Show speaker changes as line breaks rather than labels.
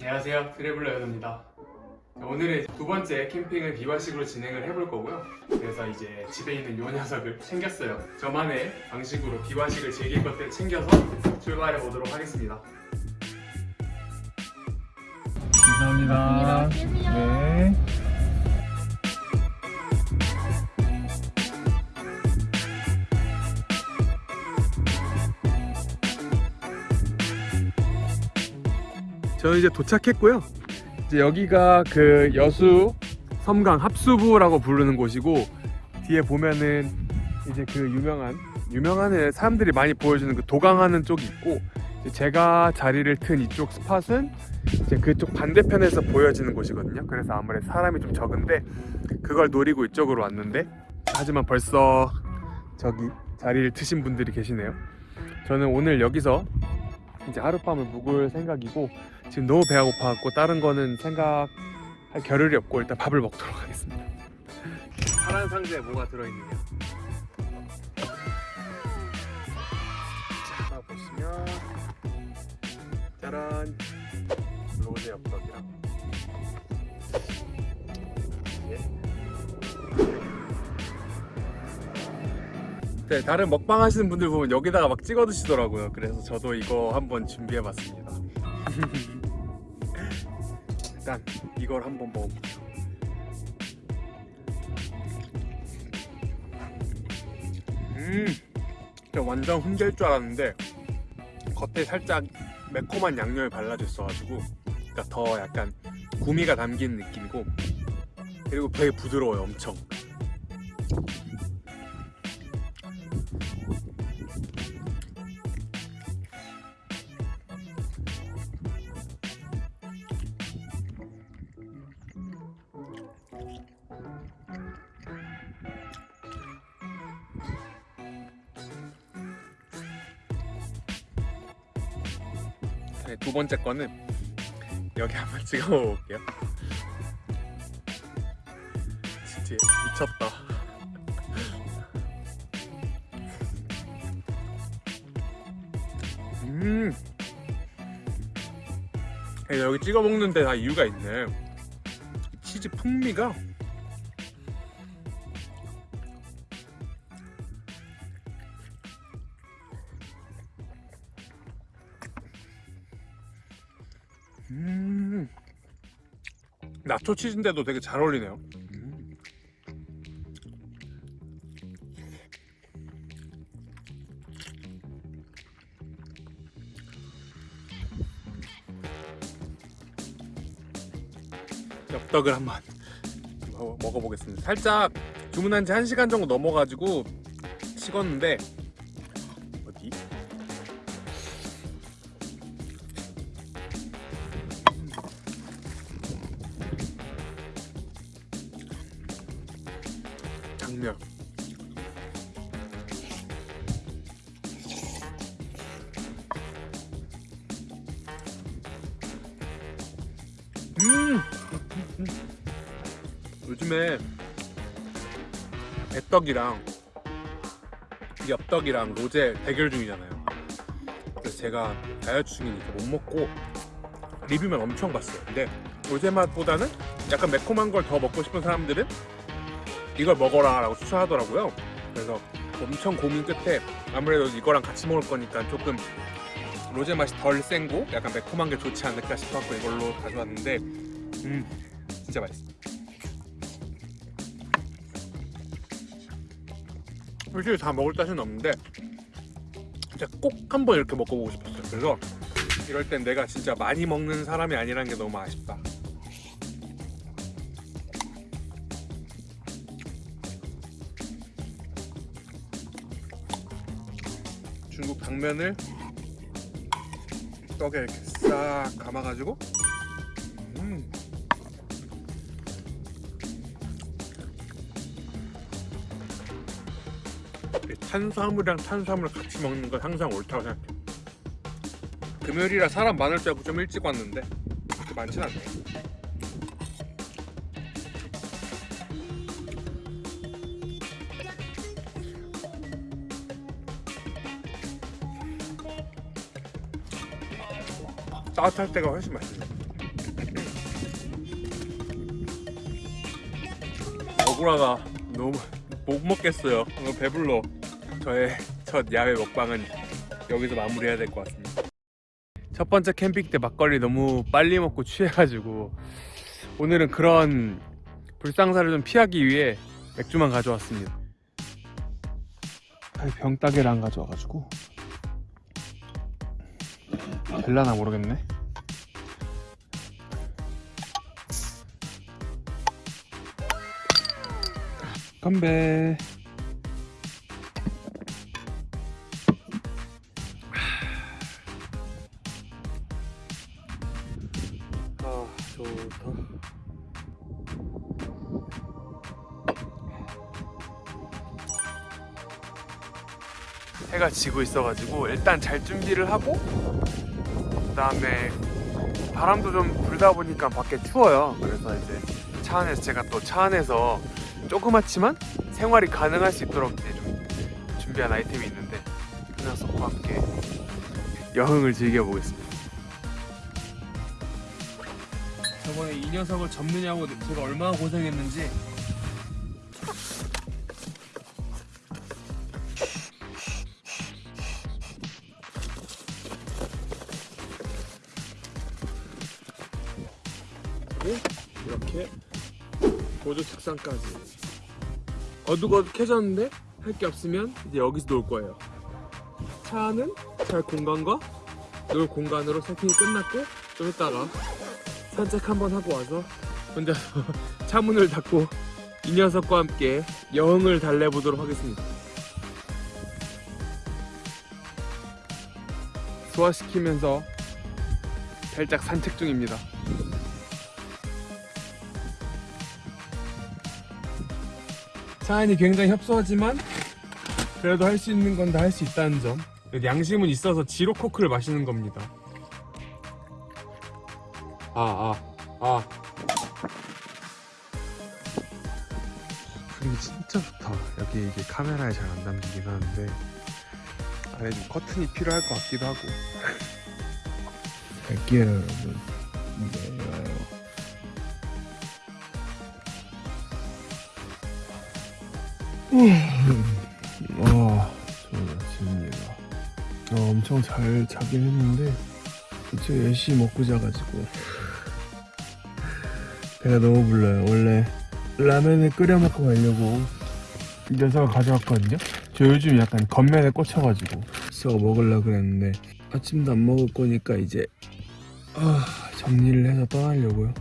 안녕하세요. 트래블러 연우입니다. 오늘은 두 번째 캠핑을 비화식으로 진행을 해볼 거고요. 그래서 이제 집에 있는 요 녀석을 챙겼어요. 저만의 방식으로 비화식을 즐길 것들을 챙겨서 출발해 보도록 하겠습니다. 감사합니다. 네. 저는 이제 도착했고요. 이제 여기가 그 여수 섬강 합수부라고 부르는 곳이고 뒤에 보면은 이제 그 유명한 유명한 사람들이 많이 보여주는 그 도강하는 쪽이 있고 제가 자리를 튼 이쪽 스팟은 이제 그쪽 반대편에서 보여지는 곳이거든요. 그래서 아무래도 사람이 좀 적은데 그걸 노리고 이쪽으로 왔는데 하지만 벌써 저기 자리를 트신 분들이 계시네요. 저는 오늘 여기서 이제 하룻밤을 묵을 생각이고 지금 너무 배가 고파갖고 다른 거는 생각할 겨를이 없고 일단 밥을 먹도록 하겠습니다. 파란 상자에 뭐가 들어있느냐 자 하나 보시면 짜란 로제 엽떡이랑 네, 다른 먹방 하시는 분들 보면 여기다가 막 찍어 드시더라고요. 그래서 저도 이거 한번 준비해 봤습니다 일단 이걸 한번 먹어볼게요 음 진짜 완전 훈제일 줄 알았는데 겉에 살짝 매콤한 양념이 발라져 있어가지고 그러니까 더 약간 구미가 담긴 느낌이고 그리고 되게 부드러워요 엄청 네, 두 번째 거는 여기 한번 찍어 볼게요. 진짜 미쳤다. 음. 네, 여기 찍어 먹는데 다 이유가 있네. 치즈 풍미가 음 나초 치즈인데도 되게 잘 어울리네요 음. 엽떡을 한번 먹- 먹어보겠습니다 살짝 주문한 지 1시간 정도 넘어가지고 식었는데 요즘에 배떡이랑 엽떡이랑 로제 대결 중이잖아요. 그래서 제가 다이어트 중이니까 못 먹고 리뷰만 엄청 봤어요. 근데 로제 맛보다는 약간 매콤한 걸 더 먹고 싶은 사람들은 이걸 먹어라 라고 추천하더라고요. 그래서 엄청 고민 끝에 아무래도 이거랑 같이 먹을 거니까 조금 로제 맛이 덜 센고 약간 매콤한 게 좋지 않을까 싶어서 이걸로 가져왔는데 음 진짜 맛있어. 솔직히 다 먹을 자신은 없는데 진짜 꼭 한번 이렇게 먹어보고 싶었어요. 그래서 이럴 땐 내가 진짜 많이 먹는 사람이 아니라는 게 너무 아쉽다. 중국 당면을 떡에 이렇게 싹 감아가지고 음. 탄수화물이랑 탄수화물을 같이 먹는 건 항상 옳다고 생각해요. 금요일이라 사람 많을 줄 알고 좀 일찍 왔는데 그렇게 많진 않네. 따뜻할 때가 훨씬 맛있네. 억울하다. 너무 못 먹겠어요. 배불러. 저의 첫 야외 먹방은 여기서 마무리해야 될 것 같습니다. 첫 번째 캠핑 때 막걸리 너무 빨리 먹고 취해가지고 오늘은 그런 불상사를 좀 피하기 위해 맥주만 가져왔습니다. 아니, 병따개를 안 가져와가지고 될라나 모르겠네. 건배. 해가 지고 있어가지고 일단 잘 준비를 하고 그 다음에 바람도 좀 불다 보니까 밖에 추워요. 그래서 이제 차 안에서 제가 또 차 안에서 조그맣지만 생활이 가능할 수 있도록 이제 좀 준비한 아이템이 있는데 그 녀석과 함께 여행을 즐겨보겠습니다. 저번에 이 녀석을 접느냐고 제가 얼마나 고생했는지 그리고 이렇게 보조 책상까지. 어둑어둑해졌는데 할 게 없으면 이제 여기서 놀 거예요. 차는 잘 공간과 놀 공간으로 세팅이 끝났고 좀 이따가 산책 한번 하고 와서 혼자서 차 문을 닫고 이 녀석과 함께 여행을 달래보도록 하겠습니다. 소화시키면서 살짝 산책 중입니다 차안이 굉장히 협소하지만 그래도 할 수 있는 건 다 할 수 있다는 점. 양심은 있어서 지로 코크를 마시는 겁니다. 아아아. 아, 아. 분위기 진짜 좋다. 여기 이게 카메라에 잘 안 담기긴 하는데 안에 좀 커튼이 필요할 것 같기도 하고. 갈게요 여러분 네 아, 좋은 아침입니다. 어, 엄청 잘 자긴 했는데 그쵸 열심히 먹고 자가지고 배가 너무 불러요. 원래 라면을 끓여 먹고 가려고 이 녀석을 가져왔거든요. 저 요즘 약간 겉면에 꽂혀가지고 저거 먹으려고 그랬는데 아침도 안 먹을 거니까 이제 아, 정리를 해서 떠나려고요.